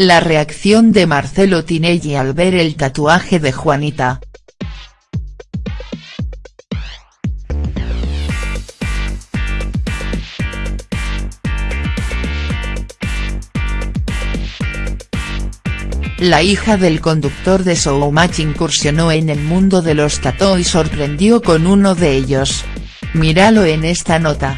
La reacción de Marcelo Tinelli al ver el tatuaje de Juanita. La hija del conductor de Showmatch incursionó en el mundo de los tató y sorprendió con uno de ellos. Míralo en esta nota.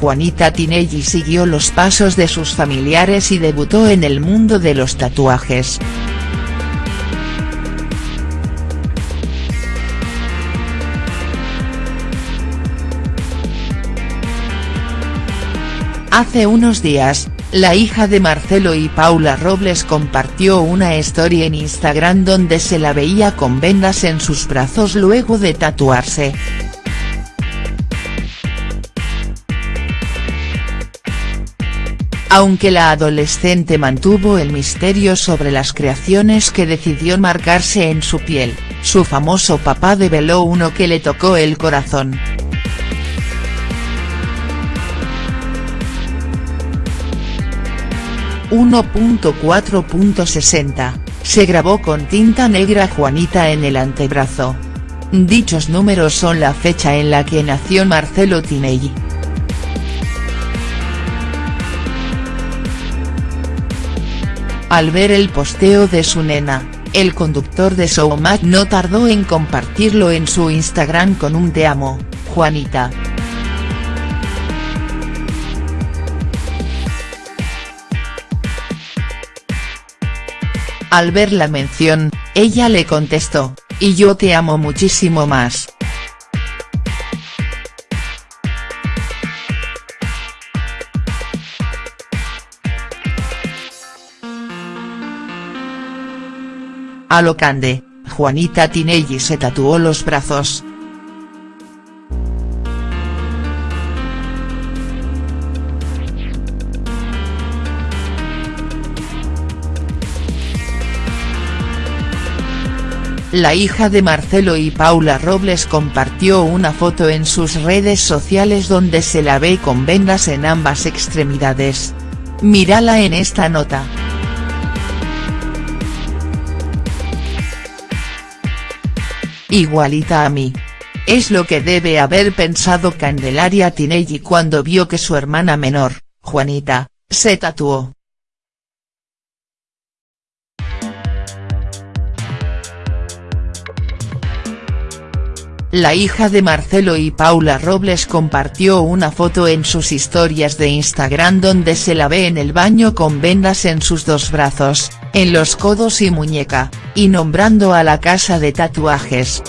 Juanita Tinelli siguió los pasos de sus familiares y debutó en el mundo de los tatuajes. Hace unos días, la hija de Marcelo y Paula Robles compartió una historia en Instagram donde se la veía con vendas en sus brazos luego de tatuarse. Aunque la adolescente mantuvo el misterio sobre las creaciones que decidió marcarse en su piel, su famoso papá develó uno que le tocó el corazón. «1.4.60», se grabó con tinta negra Juanita en el antebrazo. Dichos números son la fecha en la que nació Marcelo Tinelli. Al ver el posteo de su nena, el conductor de Showmatch no tardó en compartirlo en su Instagram con un te amo, Juanita. Al ver la mención, ella le contestó, y yo te amo muchísimo más. A lo cande, Juanita Tinelli se tatuó los brazos. La hija de Marcelo y Paula Robles compartió una foto en sus redes sociales donde se la ve con vendas en ambas extremidades. Mírala en esta nota. Igualita a mí. Es lo que debe haber pensado Candelaria Tinelli cuando vio que su hermana menor, Juanita, se tatuó. La hija de Marcelo y Paula Robles compartió una foto en sus historias de Instagram donde se la ve en el baño con vendas en sus dos brazos, en los codos y muñeca, y nombrando a la casa de tatuajes.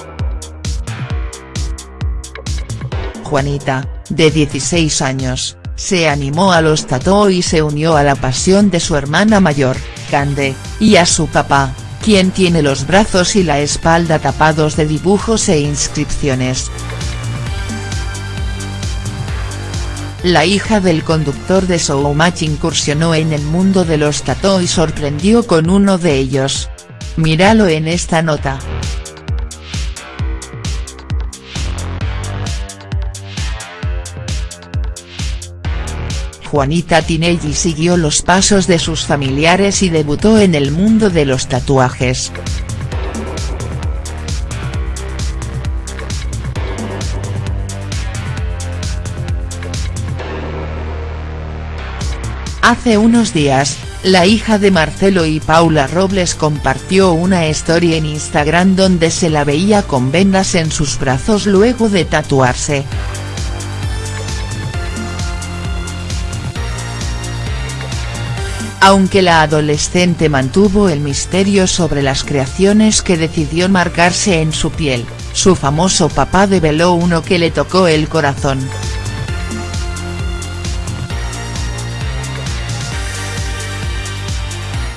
Juanita, de 16 años, se animó a los tató y se unió a la pasión de su hermana mayor, Cande, y a su papá, quien tiene los brazos y la espalda tapados de dibujos e inscripciones. La hija del conductor de Showmatch incursionó en el mundo de los tató y sorprendió con uno de ellos. Míralo en esta nota. Juanita Tinelli siguió los pasos de sus familiares y debutó en el mundo de los tatuajes. Hace unos días, la hija de Marcelo y Paula Robles compartió una historia en Instagram donde se la veía con vendas en sus brazos luego de tatuarse. Aunque la adolescente mantuvo el misterio sobre las creaciones que decidió marcarse en su piel, su famoso papá develó uno que le tocó el corazón.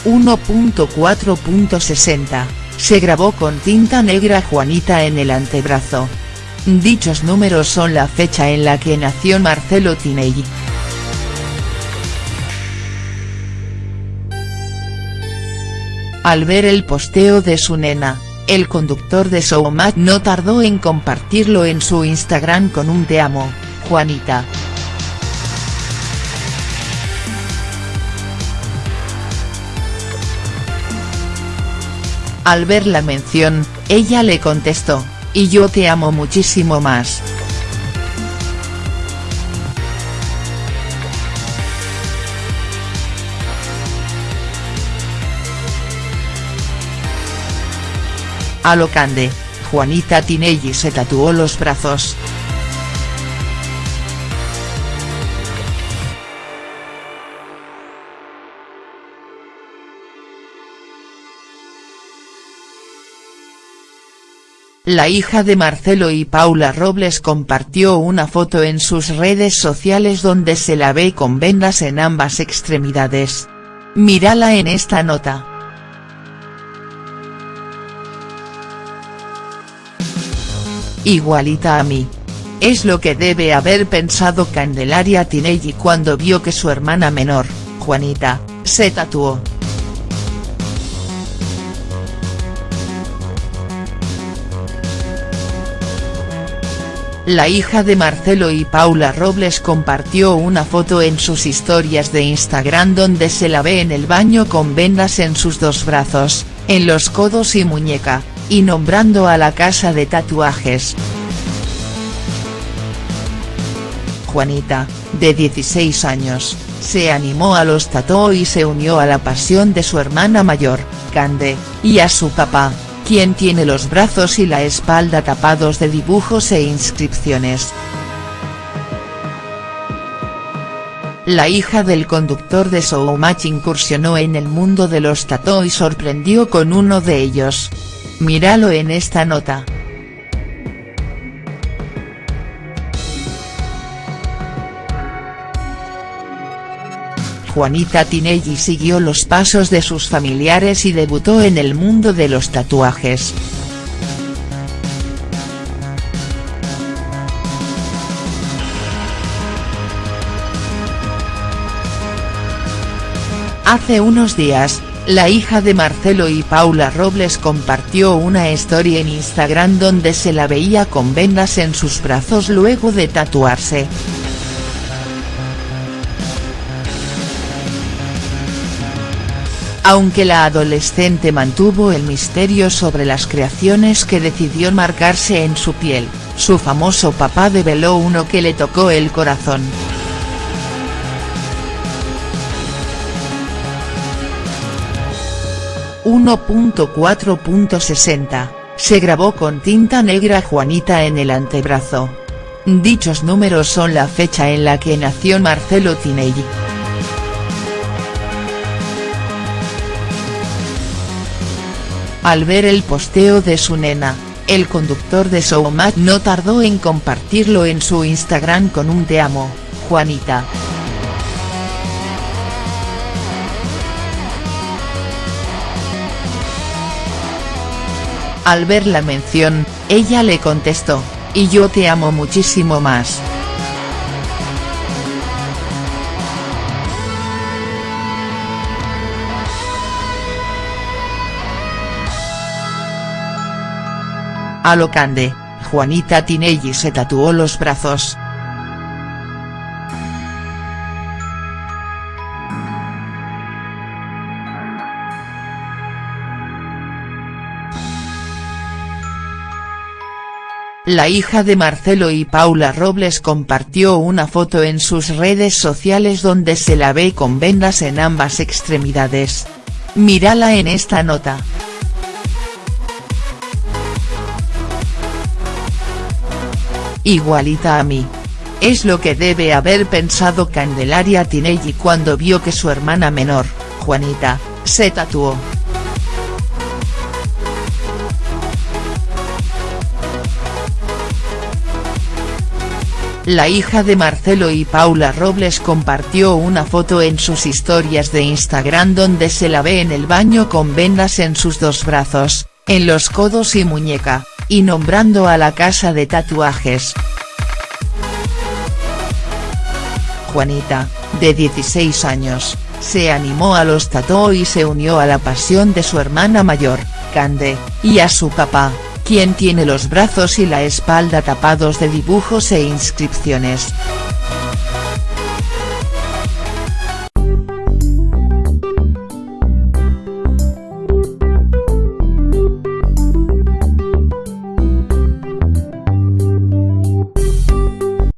«1.4.60», se grabó con tinta negra Juanita en el antebrazo. Dichos números son la fecha en la que nació Marcelo Tinelli. Al ver el posteo de su nena, el conductor de Showmatch no tardó en compartirlo en su Instagram con un te amo, Juanita. Al ver la mención, ella le contestó, y yo te amo muchísimo más. A lo cande, Juanita Tinelli se tatuó los brazos. La hija de Marcelo y Paula Robles compartió una foto en sus redes sociales donde se la ve con vendas en ambas extremidades. Mírala en esta nota. Igualita a mí. Es lo que debe haber pensado Candelaria Tinelli cuando vio que su hermana menor, Juanita, se tatuó. La hija de Marcelo y Paula Robles compartió una foto en sus historias de Instagram donde se la ve en el baño con vendas en sus dos brazos, en los codos y muñeca, y nombrando a la casa de tatuajes. Juanita, de 16 años, se animó a los tató y se unió a la pasión de su hermana mayor, Cande, y a su papá, quien tiene los brazos y la espalda tapados de dibujos e inscripciones. La hija del conductor de Showmatch incursionó en el mundo de los tató y sorprendió con uno de ellos. Míralo en esta nota. Juanita Tinelli siguió los pasos de sus familiares y debutó en el mundo de los tatuajes. Hace unos días, la hija de Marcelo y Paula Robles compartió una historia en Instagram donde se la veía con vendas en sus brazos luego de tatuarse. Aunque la adolescente mantuvo el misterio sobre las creaciones que decidió marcarse en su piel, su famoso papá develó uno que le tocó el corazón. 1.4.60, se grabó con tinta negra Juanita en el antebrazo. Dichos números son la fecha en la que nació Marcelo Tinelli. Al ver el posteo de su nena, el conductor de Showmatch no tardó en compartirlo en su Instagram con un te amo, Juanita. Al ver la mención, ella le contestó, y yo te amo muchísimo más. A Juanita Tinelli se tatuó los brazos. La hija de Marcelo y Paula Robles compartió una foto en sus redes sociales donde se la ve con vendas en ambas extremidades. Mírala en esta nota. Igualita a mí. Es lo que debe haber pensado Candelaria Tinelli cuando vio que su hermana menor, Juanita, se tatuó. La hija de Marcelo y Paula Robles compartió una foto en sus historias de Instagram donde se la ve en el baño con vendas en sus dos brazos, en los codos y muñeca, y nombrando a la casa de tatuajes. Juanita, de 16 años, se animó a los tató y se unió a la pasión de su hermana mayor, Cande, y a su papá, quien tiene los brazos y la espalda tapados de dibujos e inscripciones.